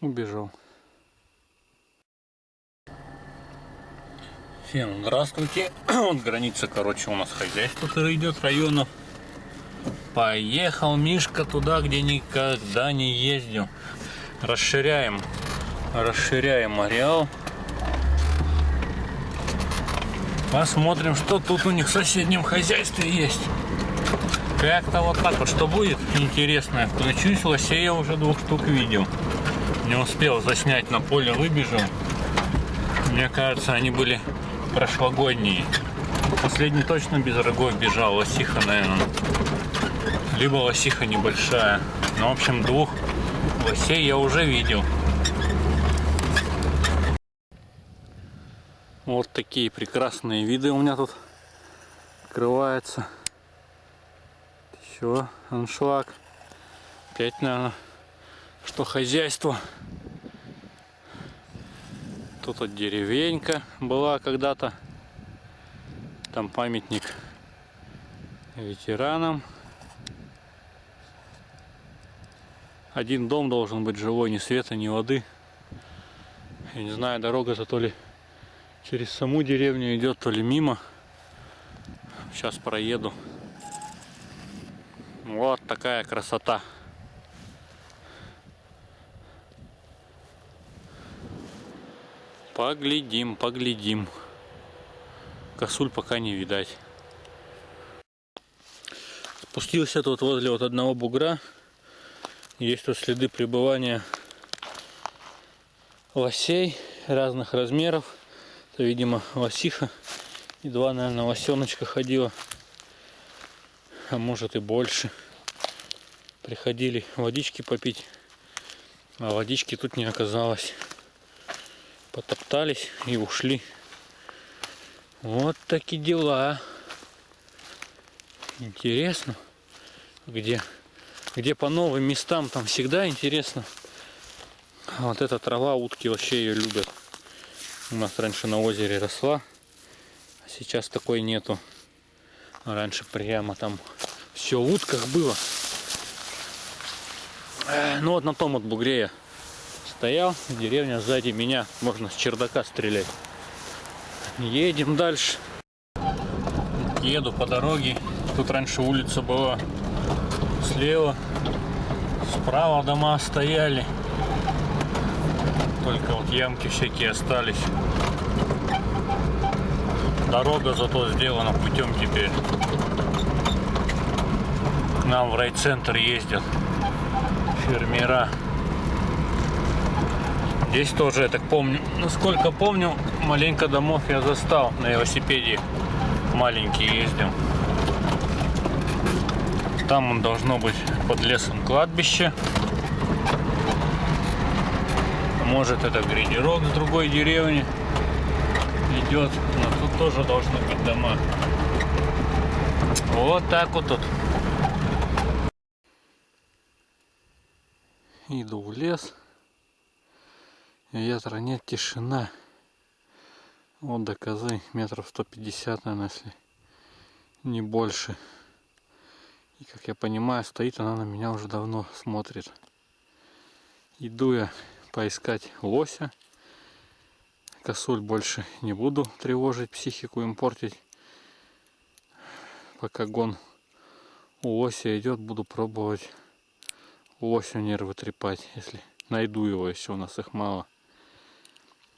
убежал. Всем здравствуйте. Вот граница, короче, у нас хозяйство идет районов. Поехал Мишка туда, где никогда не ездил. Расширяем, расширяем ареал. Посмотрим, что тут у них в соседнем хозяйстве есть. Как-то вот так вот, что будет интересно. Включусь, лосей я уже двух штук видел. Не успел заснять, на поле выбежал. Мне кажется, они были прошлогодние. Последний точно без рогов бежал, лосиха, наверное. Либо лосиха небольшая. Ну, в общем, двух лосей я уже видел. Вот такие прекрасные виды у меня тут открывается. Еще аншлаг. Опять, наверное, что хозяйство. Тут вот деревенька была когда-то. Там памятник ветеранам. Один дом должен быть живой, ни света, ни воды. Я не знаю, дорога-то то ли через саму деревню идет, то ли мимо. Сейчас проеду. Вот такая красота. Поглядим, поглядим. Косуль пока не видать. Спустился тут возле вот одного бугра. Есть тут следы пребывания лосей разных размеров. Это, видимо, лосиха. И два, наверное, лосеночка ходила. А может и больше. Приходили водички попить. А водички тут не оказалось. Потоптались и ушли. Вот такие дела. Интересно. Где, где по новым местам, там всегда интересно. Вот эта трава, утки вообще ее любят. У нас раньше на озере росла, а сейчас такой нету. Раньше прямо там все в утках было. Э, ну вот на том вот бугре я стоял, деревня сзади меня, можно с чердака стрелять. Едем дальше. Еду по дороге. Тут раньше улица была слева, справа дома стояли. Только вот ямки всякие остались. Дорога зато сделана путем теперь. Нам в райцентр ездят фермера. Здесь тоже, я так помню, насколько помню, маленько домов я застал на велосипеде. Маленький ездил. Там он должно быть под лесом кладбище. Может это грейдерок с другой деревни идет. Но тут тоже должны быть дома. Вот так вот тут. Иду в лес. Ветра нет, тишина. Вот до козы метров 150, наверное, если не больше. И как я понимаю, стоит она на меня уже давно смотрит. Иду я поискать лося. Косуль больше не буду тревожить, психику им портить. Пока гон у лося идет, буду пробовать лосю нервы трепать, если найду его, еще у нас их мало.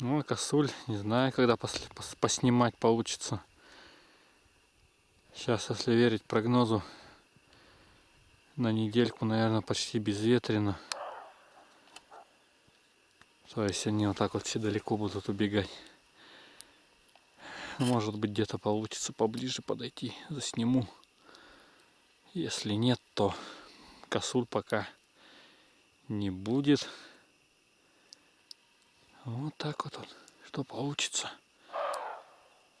Ну, а косуль, не знаю, когда пос пос поснимать получится. Сейчас, если верить прогнозу, на недельку, наверное, почти безветренно. То есть они вот так вот все далеко будут убегать. Может быть где-то получится поближе подойти, засниму. Если нет, то косуль пока не будет. Вот так вот, вот что получится.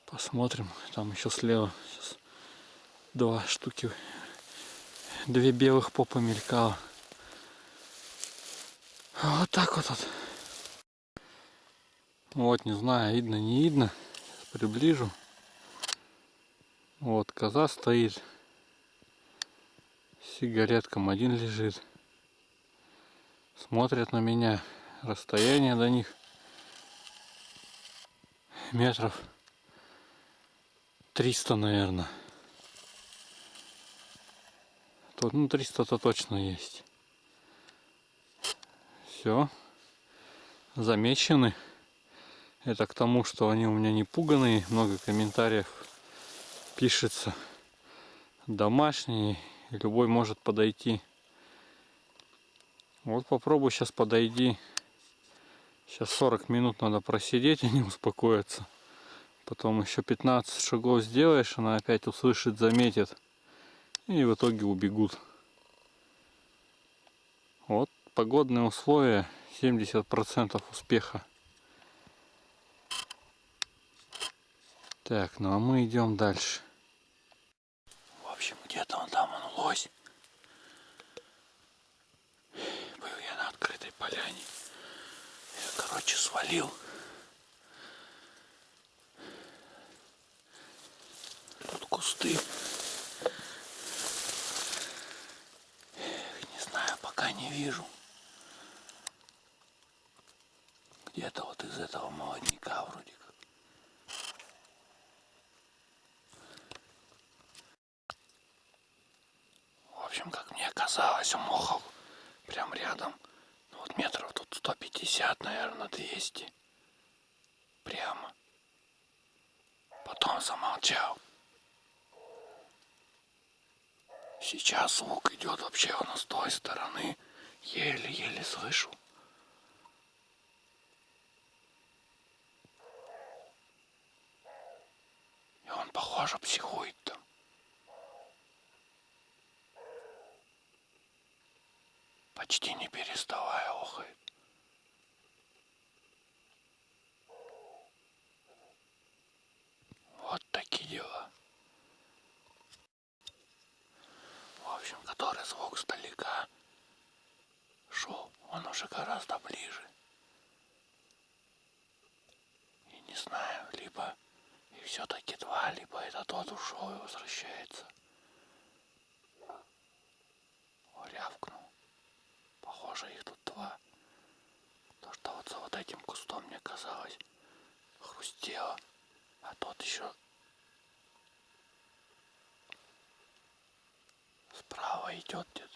Посмотрим. Там еще слева сейчас два штуки, две белых попы мелькало. Вот так вот. вот. Вот, не знаю, видно, не видно. Приближу. Вот, коза стоит. Сигаретком один лежит. Смотрят на меня. расстояние до них метров 300, наверное. Тут, ну, 300-то точно есть. Все. Замечены. Это к тому, что они у меня не пуганые. Много комментариев пишется. Домашние. Любой может подойти. Вот попробуй сейчас подойди. Сейчас 40 минут надо просидеть, они успокоятся. Потом еще 15 шагов сделаешь, она опять услышит, заметит. И в итоге убегут. Вот погодные условия 70% успеха. Так, ну а мы идем дальше. В общем, где-то он там, он лось. Был я на открытой поляне. Короче, свалил. кусты. Не знаю, пока не вижу. Где-то вот из этого молодняка вроде как. В общем, как мне казалось, у мохов прям рядом. Ну, вот метров тут 150, наверное, 200. Прямо. Потом замолчал. Сейчас звук идет вообще он с той стороны. Еле-еле слышу. И он, похоже, психует там. Почти не переставая охает. Вот такие дела. общем, который звук сдалека шел, он уже гораздо ближе. И не знаю, либо и все-таки два, либо это тот ушел и возвращается. О, рявкнул. Похоже, их тут два. То, что вот за вот этим кустом мне казалось хрустело, а тот еще Справа идет где-то.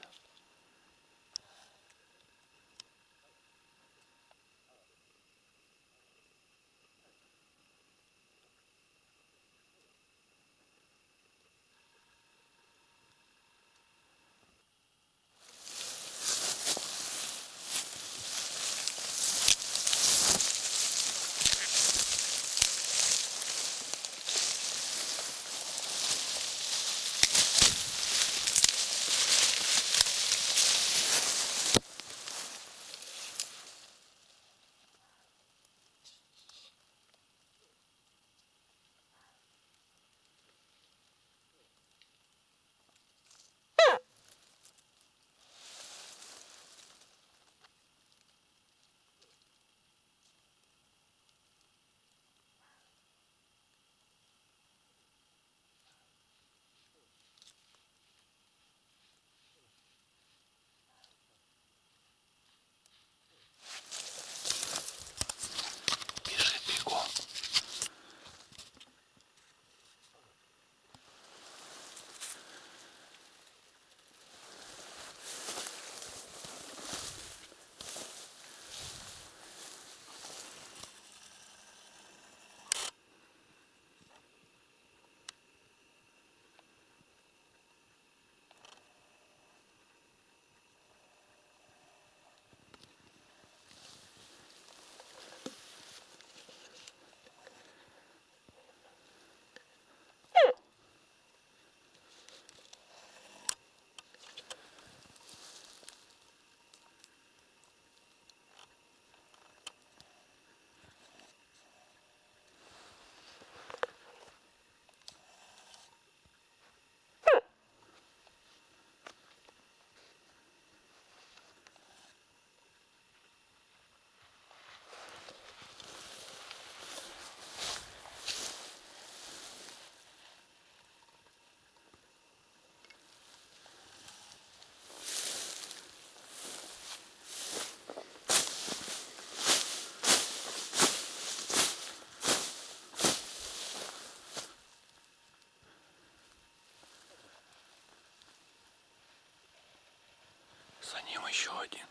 За ним еще один.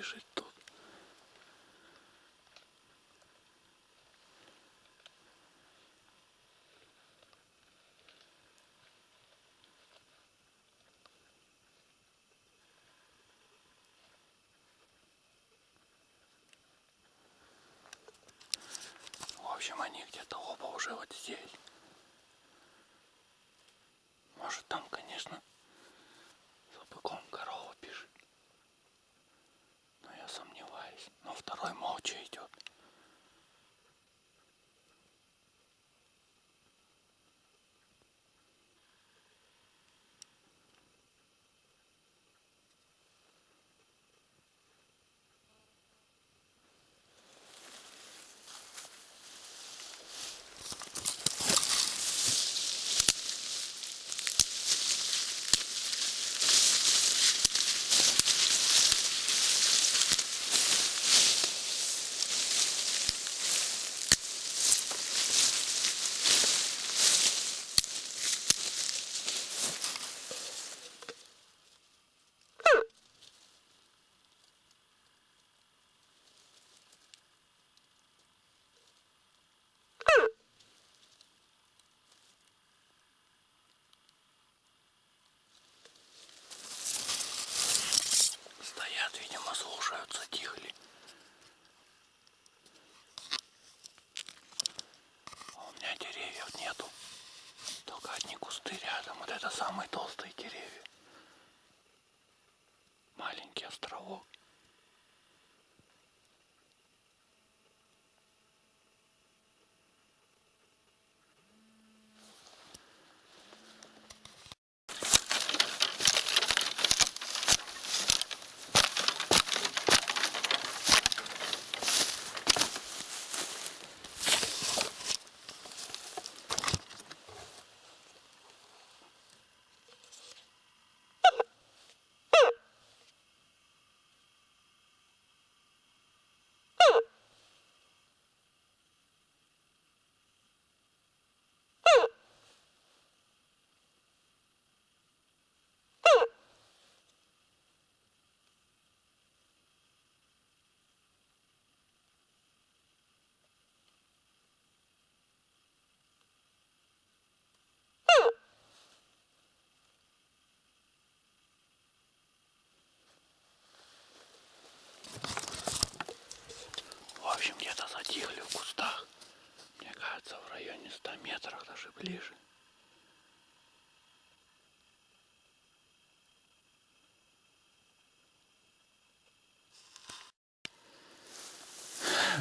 Бежит тут. В общем, они где-то оба уже вот здесь. Может там, конечно, за быком корова бежит. Но я сомневаюсь. Но второй молча идет.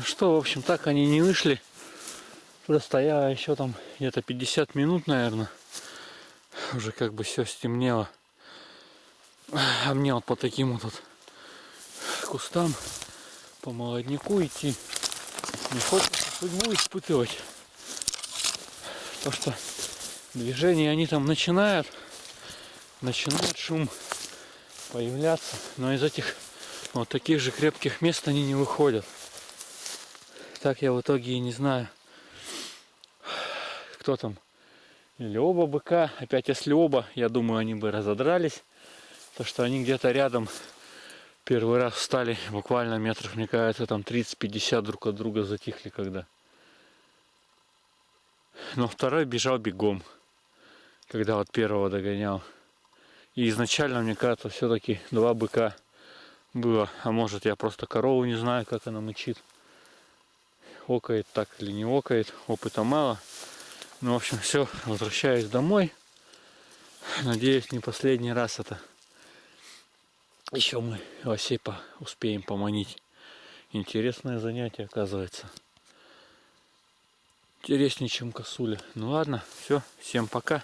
Что, в общем, так они не вышли. Простояла еще там где-то 50 минут, наверное. Уже как бы все стемнело. А мне вот по таким вот, кустам по молодняку идти. Не хочется судьбу испытывать. То, что движение они там начинают, начинает шум появляться, но из этих вот таких же крепких мест они не выходят. Так я в итоге и не знаю, кто там. Или оба быка. Опять если оба, я думаю, они бы разодрались. То, что они где-то рядом первый раз встали буквально метров, мне кажется, там 30-50 друг от друга затихли когда. Но второй бежал бегом, когда вот первого догонял. И изначально, мне кажется, все-таки два быка было. А может я просто корову не знаю, как она мычит. Окает так или не окает. Опыта мало. Ну, в общем, все. Возвращаюсь домой. Надеюсь, не последний раз это. Еще мы Осипа успеем поманить. Интересное занятие, оказывается. Интереснее, чем косуля. Ну ладно, все. Всем пока.